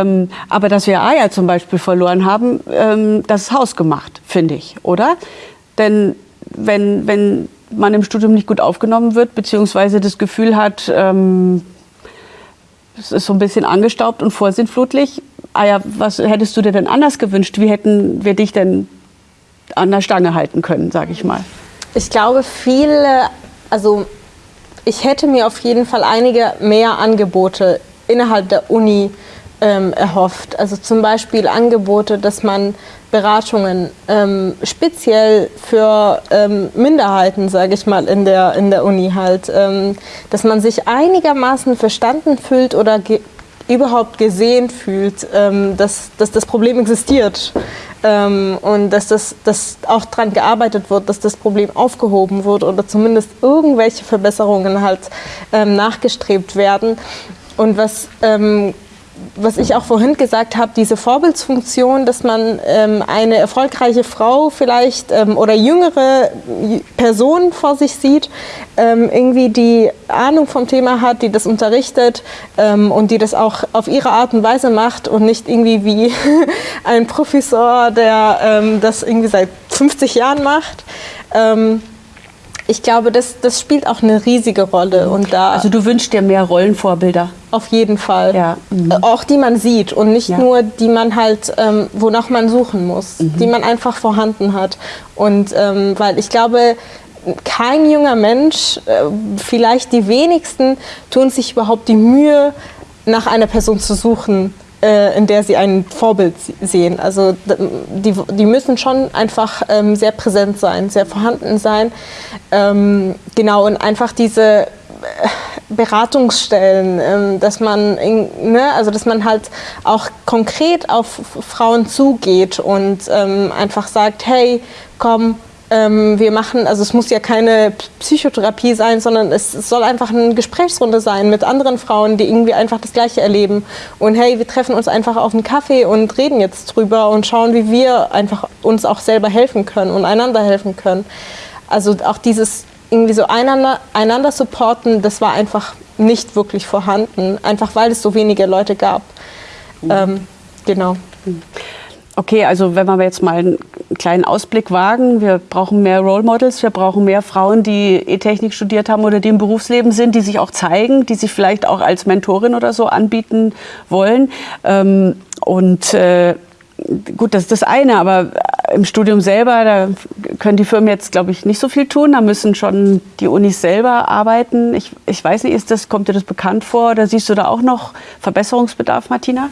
Ähm, aber dass wir Eier zum Beispiel verloren haben, ähm, das ist hausgemacht, finde ich, oder? Denn wenn, wenn man im Studium nicht gut aufgenommen wird, beziehungsweise das Gefühl hat, ähm, es ist so ein bisschen angestaubt und vorsinnflutlich, Eier, was hättest du dir denn anders gewünscht? Wie hätten wir dich denn an der Stange halten können, sage ich mal? Ich glaube, viele, also ich hätte mir auf jeden Fall einige mehr Angebote innerhalb der Uni ähm, erhofft. Also zum Beispiel Angebote, dass man Beratungen ähm, speziell für ähm, Minderheiten, sage ich mal, in der, in der Uni halt, ähm, dass man sich einigermaßen verstanden fühlt oder ge überhaupt gesehen fühlt, ähm, dass, dass das Problem existiert ähm, und dass, das, dass auch daran gearbeitet wird, dass das Problem aufgehoben wird oder zumindest irgendwelche Verbesserungen halt nachgestrebt werden. Und was was ich auch vorhin gesagt habe, diese Vorbildsfunktion, dass man ähm, eine erfolgreiche Frau vielleicht ähm, oder jüngere Person vor sich sieht, ähm, irgendwie die Ahnung vom Thema hat, die das unterrichtet ähm, und die das auch auf ihre Art und Weise macht und nicht irgendwie wie ein Professor, der ähm, das irgendwie seit 50 Jahren macht. Ähm, ich glaube, das, das spielt auch eine riesige Rolle. Und da also du wünschst dir mehr Rollenvorbilder? Auf jeden Fall. Ja. Mhm. Auch die man sieht und nicht ja. nur die man halt, ähm, wonach man suchen muss, mhm. die man einfach vorhanden hat. Und ähm, weil ich glaube, kein junger Mensch, äh, vielleicht die wenigsten, tun sich überhaupt die Mühe, nach einer Person zu suchen, äh, in der sie ein Vorbild sehen. Also die, die müssen schon einfach ähm, sehr präsent sein, sehr vorhanden sein. Ähm, genau, und einfach diese äh, Beratungsstellen, ähm, dass man, ne, also dass man halt auch konkret auf Frauen zugeht und ähm, einfach sagt, hey, komm, ähm, wir machen, also es muss ja keine Psychotherapie sein, sondern es soll einfach eine Gesprächsrunde sein mit anderen Frauen, die irgendwie einfach das Gleiche erleben. Und hey, wir treffen uns einfach auf einen Kaffee und reden jetzt drüber und schauen, wie wir einfach uns auch selber helfen können und einander helfen können. Also auch dieses irgendwie so einander, einander supporten, das war einfach nicht wirklich vorhanden, einfach weil es so wenige Leute gab. Mhm. Ähm, genau. Mhm. Okay, also wenn wir jetzt mal kleinen Ausblick wagen, wir brauchen mehr Role Models, wir brauchen mehr Frauen, die E-Technik studiert haben oder die im Berufsleben sind, die sich auch zeigen, die sich vielleicht auch als Mentorin oder so anbieten wollen. Ähm, und äh, gut, das ist das eine, aber im Studium selber, da können die Firmen jetzt, glaube ich, nicht so viel tun. Da müssen schon die Unis selber arbeiten. Ich, ich weiß nicht, ist das, kommt dir das bekannt vor oder siehst du da auch noch Verbesserungsbedarf, Martina?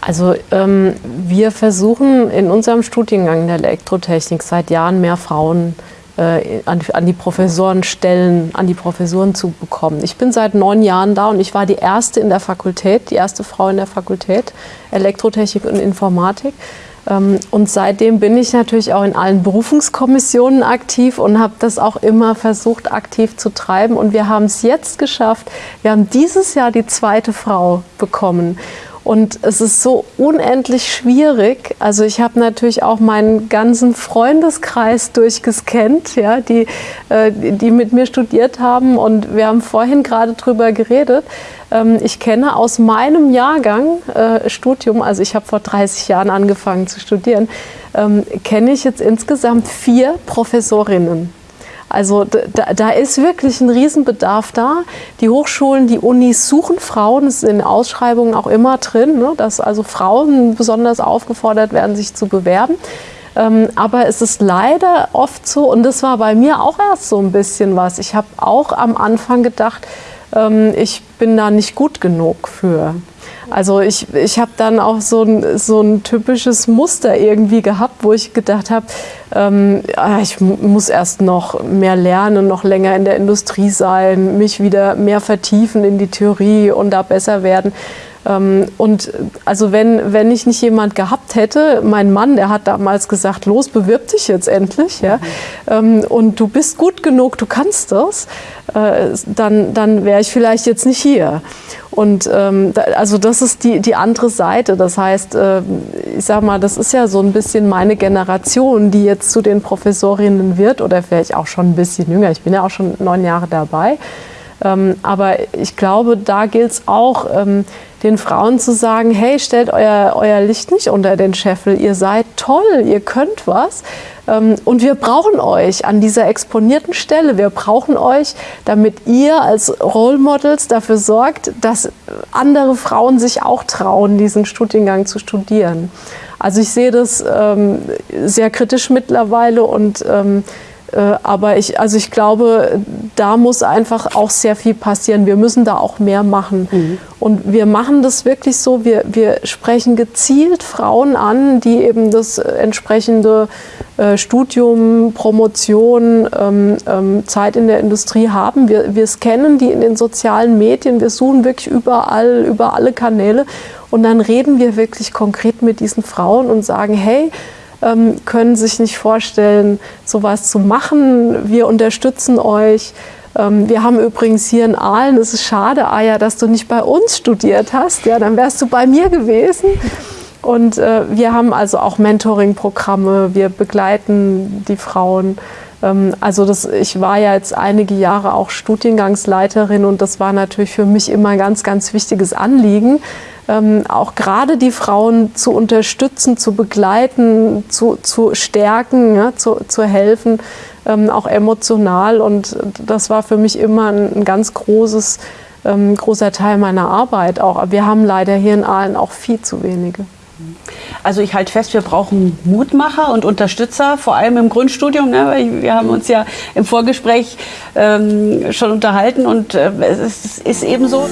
Also ähm, wir versuchen in unserem Studiengang der Elektrotechnik seit Jahren mehr Frauen äh, an, an, die Professorenstellen, an die Professuren zu bekommen. Ich bin seit neun Jahren da und ich war die erste in der Fakultät, die erste Frau in der Fakultät Elektrotechnik und Informatik. Ähm, und seitdem bin ich natürlich auch in allen Berufungskommissionen aktiv und habe das auch immer versucht, aktiv zu treiben. Und wir haben es jetzt geschafft. Wir haben dieses Jahr die zweite Frau bekommen. Und es ist so unendlich schwierig. Also ich habe natürlich auch meinen ganzen Freundeskreis durchgescannt, ja, die, äh, die mit mir studiert haben. Und wir haben vorhin gerade drüber geredet. Ähm, ich kenne aus meinem Jahrgang äh, Studium, also ich habe vor 30 Jahren angefangen zu studieren, ähm, kenne ich jetzt insgesamt vier Professorinnen. Also da, da, ist wirklich ein Riesenbedarf da. Die Hochschulen, die Unis suchen Frauen, das ist in Ausschreibungen auch immer drin, ne, dass also Frauen besonders aufgefordert werden, sich zu bewerben. Ähm, aber es ist leider oft so, und das war bei mir auch erst so ein bisschen was. Ich habe auch am Anfang gedacht, ähm, ich bin da nicht gut genug für. Also ich, ich habe dann auch so ein, so ein typisches Muster irgendwie gehabt, wo ich gedacht habe, ähm, ah, ich muss erst noch mehr lernen, noch länger in der Industrie sein, mich wieder mehr vertiefen in die Theorie und da besser werden. Ähm, und also wenn, wenn ich nicht jemand gehabt hätte, mein Mann, der hat damals gesagt, los, bewirb dich jetzt endlich, ja, mhm. und du bist gut genug, du kannst das, äh, dann, dann wäre ich vielleicht jetzt nicht hier. Und ähm, da, also das ist die, die andere Seite. Das heißt, äh, ich sag mal, das ist ja so ein bisschen meine Generation, die jetzt zu den Professorinnen wird oder vielleicht auch schon ein bisschen jünger. Ich bin ja auch schon neun Jahre dabei. Ähm, aber ich glaube, da gilt es auch, ähm, den Frauen zu sagen, hey, stellt euer, euer Licht nicht unter den Scheffel, ihr seid toll, ihr könnt was ähm, und wir brauchen euch an dieser exponierten Stelle. Wir brauchen euch, damit ihr als Role Models dafür sorgt, dass andere Frauen sich auch trauen, diesen Studiengang zu studieren. Also ich sehe das ähm, sehr kritisch mittlerweile und ähm, äh, aber ich, also ich glaube, da muss einfach auch sehr viel passieren. Wir müssen da auch mehr machen. Mhm. Und wir machen das wirklich so, wir, wir sprechen gezielt Frauen an, die eben das entsprechende äh, Studium, Promotion, ähm, ähm, Zeit in der Industrie haben. Wir, wir scannen die in den sozialen Medien, wir suchen wirklich überall, über alle Kanäle. Und dann reden wir wirklich konkret mit diesen Frauen und sagen, hey, ähm, können sich nicht vorstellen, sowas zu machen. Wir unterstützen euch. Ähm, wir haben übrigens hier in Aalen, es ist schade, Aya, dass du nicht bei uns studiert hast. Ja, dann wärst du bei mir gewesen. Und äh, wir haben also auch Mentoring-Programme. Wir begleiten die Frauen. Ähm, also das, ich war ja jetzt einige Jahre auch Studiengangsleiterin und das war natürlich für mich immer ein ganz, ganz wichtiges Anliegen, ähm, auch gerade die Frauen zu unterstützen, zu begleiten, zu, zu stärken, ja, zu, zu helfen, ähm, auch emotional. Und das war für mich immer ein, ein ganz großes, ähm, großer Teil meiner Arbeit. Auch. wir haben leider hier in Aalen auch viel zu wenige. Also ich halte fest, wir brauchen Mutmacher und Unterstützer, vor allem im Grundstudium. Ne? Wir haben uns ja im Vorgespräch ähm, schon unterhalten und äh, es ist, ist eben so.